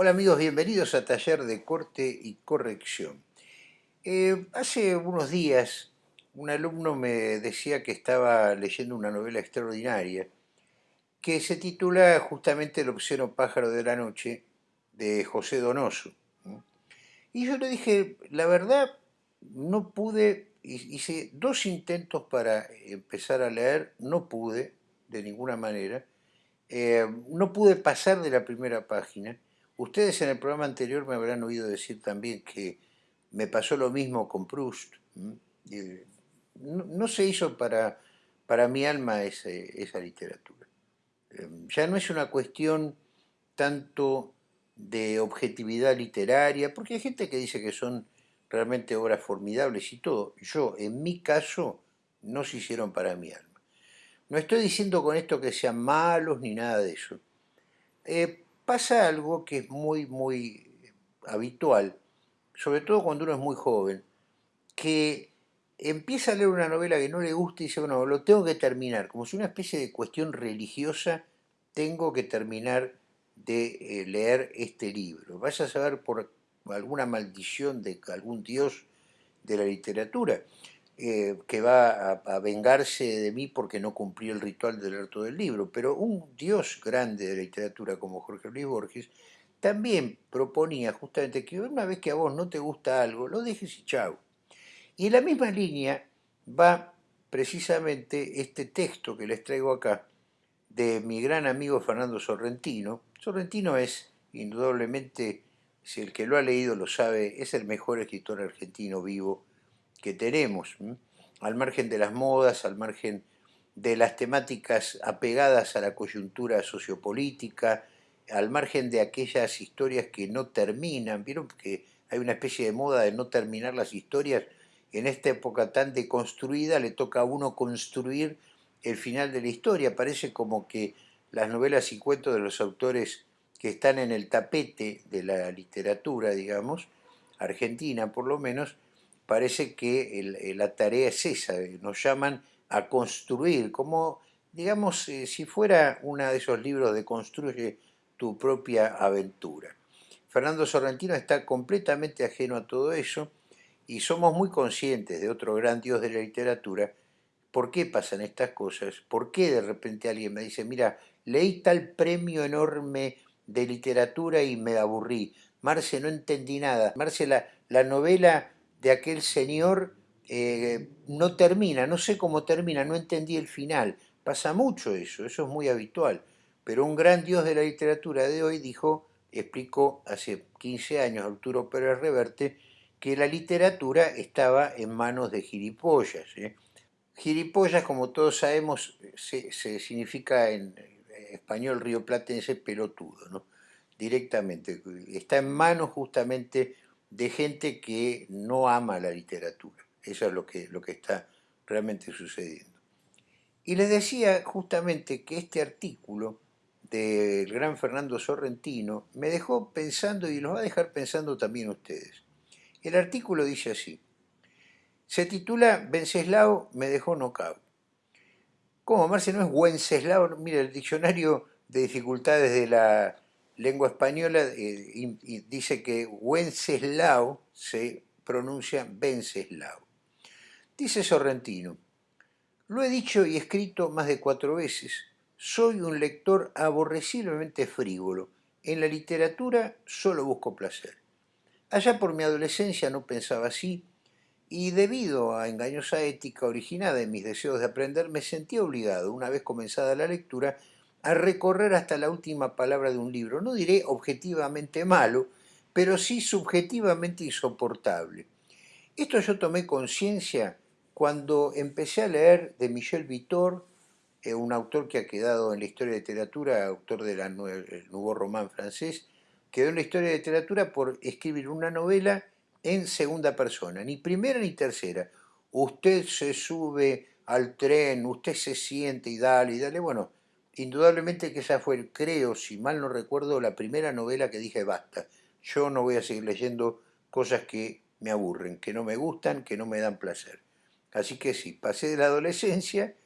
Hola amigos, bienvenidos a Taller de Corte y Corrección. Eh, hace unos días un alumno me decía que estaba leyendo una novela extraordinaria que se titula justamente El obsceno pájaro de la noche de José Donoso. Y yo le dije, la verdad, no pude, hice dos intentos para empezar a leer, no pude de ninguna manera, eh, no pude pasar de la primera página, Ustedes en el programa anterior me habrán oído decir también que me pasó lo mismo con Proust. No, se hizo para, para mi alma esa literatura. Em, ya no es una cuestión tanto de objetividad literaria, porque hay gente que dice que son realmente obras formidables y todo. Yo, en mi caso, no se hicieron para mi alma. No estoy diciendo con esto que sean malos ni nada de eso. Eh, pasa algo que es muy, muy habitual, sobre todo cuando uno es muy joven, que empieza a leer una novela que no le gusta y dice, bueno, lo tengo que terminar, como si una especie de cuestión religiosa, tengo que terminar de eh, leer este libro. Vaya a saber por alguna maldición de algún dios de la literatura. Eh, que va a, vengarse de mí porque no cumplí el ritual del leer todo el libro, pero un dios grande de la literatura como Jorge Luis Borges también proponía justamente que una vez que a vos no te gusta algo, lo dejes y chau. Y en la misma línea va precisamente este texto que les traigo acá de mi gran amigo Fernando Sorrentino. Sorrentino es indudablemente, si el que lo ha leído lo sabe, es el mejor escritor argentino vivo que tenemos, al margen de las modas, al margen de las temáticas apegadas a la coyuntura sociopolítica, al margen de aquellas historias que no terminan, vieron que hay una especie de moda de no terminar las historias, en esta época tan deconstruida le toca a uno construir el final de la historia, parece como que las novelas y cuentos de los autores que están en el tapete de la literatura, digamos, argentina por lo menos, parece que eh, la tarea es esa, nos llaman a construir, como digamos eh, si fuera uno de esos libros de construye tu propia aventura. Fernando Sorrentino está completamente ajeno a todo eso y somos muy conscientes de otro gran dios de la literatura, por qué pasan estas cosas, por qué de repente alguien me dice, mira, leí tal premio enorme de literatura y me aburrí, Marce, no entendí nada, Marce, la novela de aquel señor eh, no termina, no sé cómo termina, no entendí el final. Pasa mucho eso, eso es muy habitual. Pero un gran dios de la literatura de hoy dijo, explicó hace 15 años Arturo Pérez Reverte, que la literatura estaba en manos de gilipollas. ¿eh? Gilipollas, como todos sabemos, se, significa en español rioplatense pelotudo, ¿no? directamente. Está en manos justamente de gente que no ama la literatura. Eso es lo que, lo que está realmente sucediendo. Y les decía justamente que este artículo del gran Fernando Sorrentino me dejó pensando y los va a dejar pensando también ustedes. El artículo dice así, se titula Venceslao me dejó nocao. ¿Cómo, Marce? ¿No es Wenceslao? Mira, el diccionario de dificultades de la lengua española eh, dice que Wenceslao se pronuncia Venceslao. Dice Sorrentino, lo he dicho y escrito más de cuatro veces, soy un lector aborreciblemente frívolo. En la literatura solo busco placer. Allá por mi adolescencia no pensaba así, y debido a engañosa ética originada en mis deseos de aprender, me sentí obligado, una vez comenzada la lectura, a recorrer hasta la última palabra de un libro. No diré objetivamente malo, pero sí subjetivamente insoportable. Esto yo tomé conciencia cuando empecé a leer de Michel Vitor, eh, un autor que ha quedado en la historia de literatura, autor del Nouveau Roman francés, quedó en la historia de literatura por escribir una novela en segunda persona, ni primera ni tercera. Usted se sube al tren, usted se siente y dale, y dale. Bueno, Indudablemente que esa fue, creo, si mal no recuerdo, la primera novela que dije basta. Yo no voy a seguir leyendo cosas que me aburren, que no me gustan, que no me dan placer. Así que sí, pasé de la adolescencia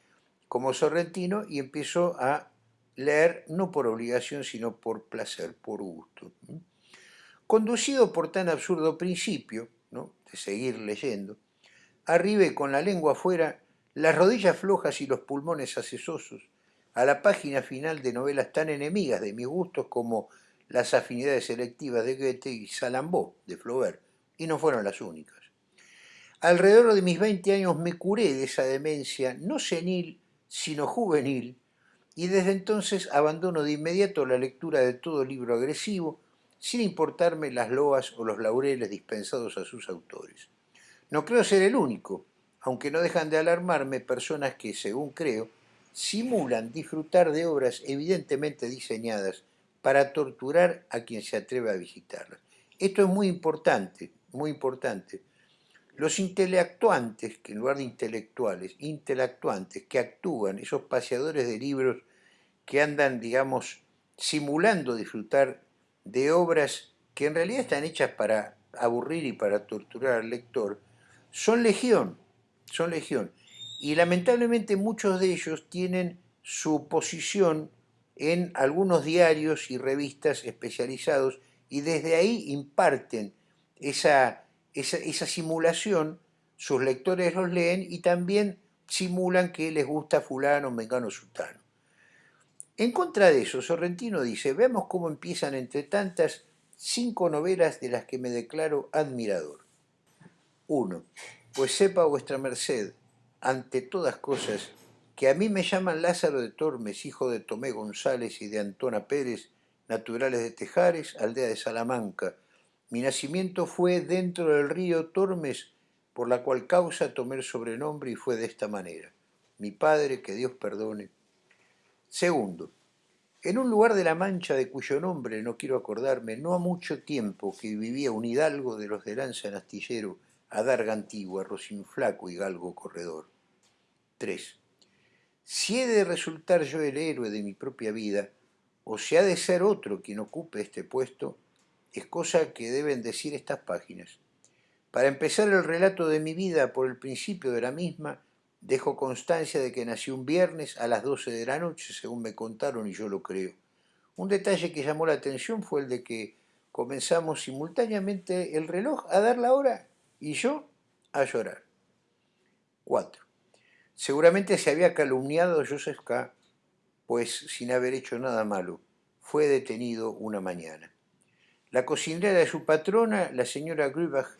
como sorrentino y empiezo a leer no por obligación, sino por placer, por gusto. conducido por tan absurdo principio, ¿no? de seguir leyendo, arribe con la lengua afuera, las rodillas flojas y los pulmones acesosos, a la página final de novelas tan enemigas de mis gustos como Las afinidades selectivas de Goethe y Salambó de Flaubert, y no fueron las únicas. Alrededor de mis 20 años me curé de esa demencia, no senil, sino juvenil, y desde entonces abandono de inmediato la lectura de todo libro agresivo, sin importarme las loas o los laureles dispensados a sus autores. No creo ser el único, aunque no dejan de alarmarme personas que, según creo, simulan disfrutar de obras evidentemente diseñadas para torturar a quien se atreve a visitarlas. Esto es muy importante, muy importante. Los intelectuantes, que en lugar de intelectuales, intelectuantes que actúan, esos paseadores de libros que andan, digamos, simulando disfrutar de obras que en realidad están hechas para aburrir y para torturar al lector, son legión, son legión. Y lamentablemente muchos de ellos tienen su posición en algunos diarios y revistas especializados y desde ahí imparten esa, esa, simulación, sus lectores los leen y también simulan que les gusta fulano, mengano, sultano. En contra de eso, Sorrentino dice, veamos cómo empiezan entre tantas cinco novelas de las que me declaro admirador. 1. Pues sepa vuestra merced, ante todas cosas, que a mí me llaman Lázaro de Tormes, hijo de Tomé González y de Antona Pérez, naturales de Tejares, aldea de Salamanca. Mi nacimiento fue dentro del río Tormes, por la cual causa tomé el sobrenombre y fue de esta manera. Mi padre, que Dios perdone. Segundo, en un lugar de la Mancha de cuyo nombre no quiero acordarme, no ha mucho tiempo que vivía un hidalgo de los de lanza en astillero, adarga antigua, flaco y galgo corredor. 3. Si he de resultar yo el héroe de mi propia vida, o si ha de ser otro quien ocupe este puesto, es cosa que deben decir estas páginas. Para empezar el relato de mi vida por el principio de la misma, dejo constancia de que nací un viernes a las 12 de la noche, según me contaron y yo lo creo. Un detalle que llamó la atención fue el de que comenzamos simultáneamente el reloj a dar la hora y yo a llorar. 4. Seguramente se había calumniado Joseph K., pues sin haber hecho nada malo, fue detenido una mañana. La cocinera de su patrona, la señora Grubach,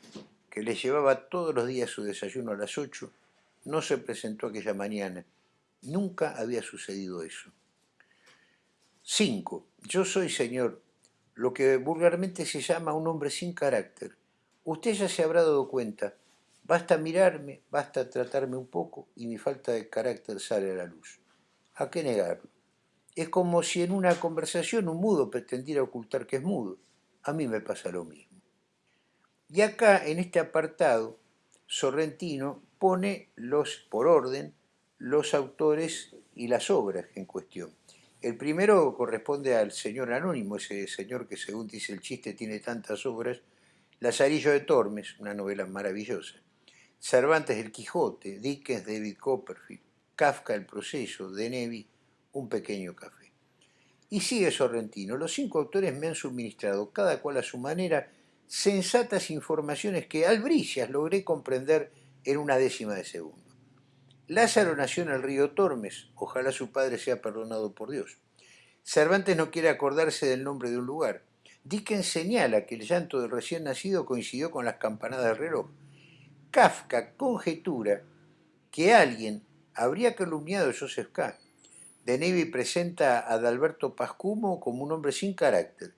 que le llevaba todos los días su desayuno a las ocho, no se presentó aquella mañana. Nunca había sucedido eso. 5. Yo soy, señor, lo que vulgarmente se llama un hombre sin carácter. Usted ya se habrá dado cuenta. Basta mirarme, basta tratarme un poco y mi falta de carácter sale a la luz. ¿A qué negarlo? Es como si en una conversación un mudo pretendiera ocultar que es mudo. A mí me pasa lo mismo. Y acá, en este apartado, Sorrentino pone los, por orden los autores y las obras en cuestión. El primero corresponde al señor Anónimo, ese señor que según dice el chiste tiene tantas obras, Lazarillo de Tormes, una novela maravillosa, Cervantes El Quijote, Dickens David Copperfield, Kafka El Proceso, De Nevi, Un Pequeño Café. Y sigue Sorrentino, los cinco autores me han suministrado, cada cual a su manera, sensatas informaciones que al brillas logré comprender en una décima de segundo. Lázaro nació en el río Tormes, ojalá su padre sea perdonado por Dios. Cervantes no quiere acordarse del nombre de un lugar. Dickens señala que el llanto del recién nacido coincidió con las campanadas del reloj. Kafka conjetura que alguien habría calumniado a Joseph K. De Nevi presenta a Adalberto Pascumo como un hombre sin carácter.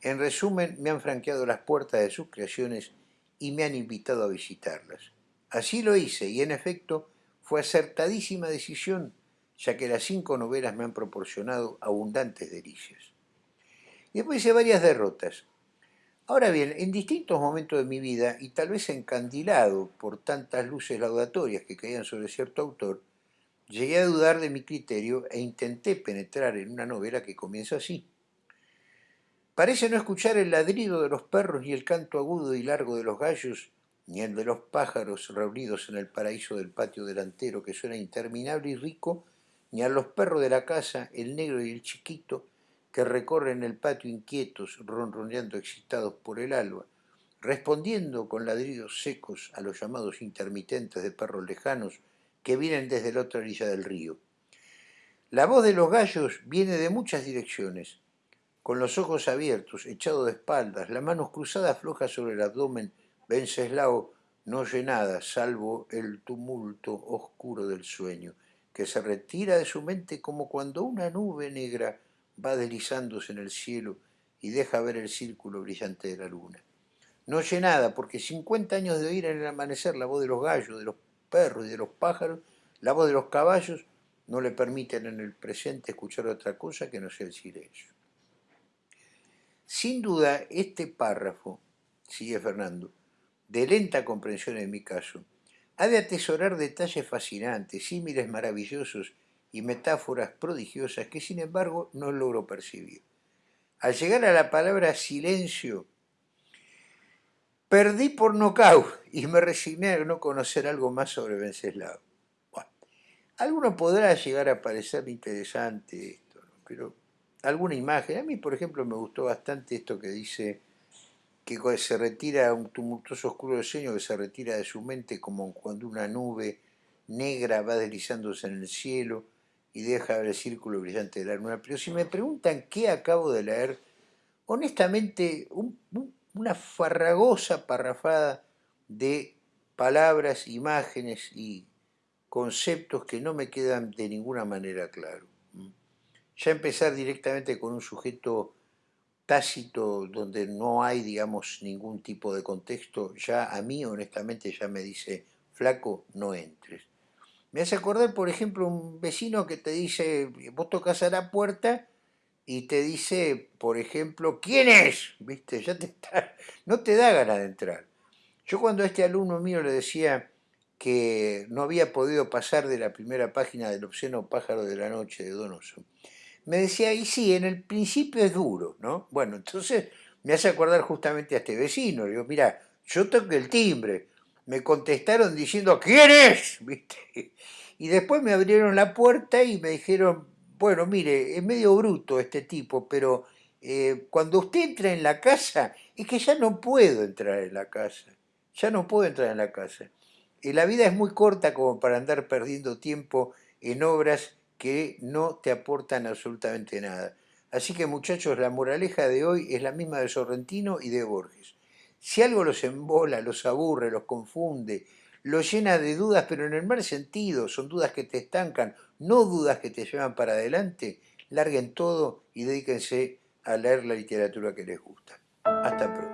En resumen, me han franqueado las puertas de sus creaciones y me han invitado a visitarlas. Así lo hice y en efecto fue acertadísima decisión, ya que las cinco novelas me han proporcionado abundantes delicias. Y después hice varias derrotas. Ahora bien, en distintos momentos de mi vida, y tal vez encandilado por tantas luces laudatorias que caían sobre cierto autor, llegué a dudar de mi criterio e intenté penetrar en una novela que comienza así. Parece no escuchar el ladrido de los perros ni el canto agudo y largo de los gallos, ni el de los pájaros reunidos en el paraíso del patio delantero que suena interminable y rico, ni a los perros de la casa, el negro y el chiquito, que recorren el patio inquietos, ronroneando excitados por el alba, respondiendo con ladridos secos a los llamados intermitentes de perros lejanos que vienen desde la otra orilla del río. La voz de los gallos viene de muchas direcciones, con los ojos abiertos, echado de espaldas, las manos cruzadas flojas sobre el abdomen, Venceslao no oye nada, salvo el tumulto oscuro del sueño, que se retira de su mente como cuando una nube negra va deslizándose en el cielo y deja ver el círculo brillante de la luna. No oye nada, porque 50 años de oír en el amanecer la voz de los gallos, de los perros y de los pájaros, la voz de los caballos, no le permiten en el presente escuchar otra cosa que no sea el silencio. Sin duda, este párrafo, sigue Fernando, de lenta comprensión en mi caso, ha de atesorar detalles fascinantes, símiles maravillosos y metáforas prodigiosas que sin embargo no logro percibir. Al llegar a la palabra silencio, Perdí por nocaut y me resigné a no conocer algo más sobre Venceslao. Bueno, alguno podrá llegar a parecer interesante esto, pero alguna imagen. A mí, por ejemplo, me gustó bastante esto que dice que se retira un tumultuoso oscuro sueño que se retira de su mente como cuando una nube negra va deslizándose en el cielo y deja el círculo brillante de la luna. Pero si me preguntan qué acabo de leer, honestamente, un, un una farragosa parrafada de palabras, imágenes y conceptos que no me quedan de ninguna manera claros. Ya empezar directamente con un sujeto tácito donde no hay, digamos, ningún tipo de contexto, ya a mí honestamente ya me dice, flaco, no entres. Me hace acordar, por ejemplo, un vecino que te dice, vos tocas a la puerta y te dice, por ejemplo, ¿quién es? ¿Viste? Ya te está, no te da ganas de entrar. Yo cuando a este alumno mío le decía que no había podido pasar de la primera página del obsceno pájaro de la noche de Donoso, me decía, y sí, en el principio es duro, ¿no? Bueno, entonces me hace acordar justamente a este vecino. Le digo, mira, yo toqué el timbre. Me contestaron diciendo, ¿quién es? ¿Viste? Y después me abrieron la puerta y me dijeron, bueno, mire, es medio bruto este tipo, pero eh, cuando usted entra en la casa, es que ya no puedo entrar en la casa, ya no puedo entrar en la casa. Y la vida es muy corta como para andar perdiendo tiempo en obras que no te aportan absolutamente nada. Así que muchachos, la moraleja de hoy es la misma de Sorrentino y de Borges. Si algo los embola, los aburre, los confunde, lo llena de dudas, pero en el mal sentido, son dudas que te estancan, no dudas que te llevan para adelante, larguen todo y dedíquense a leer la literatura que les gusta. Hasta pronto.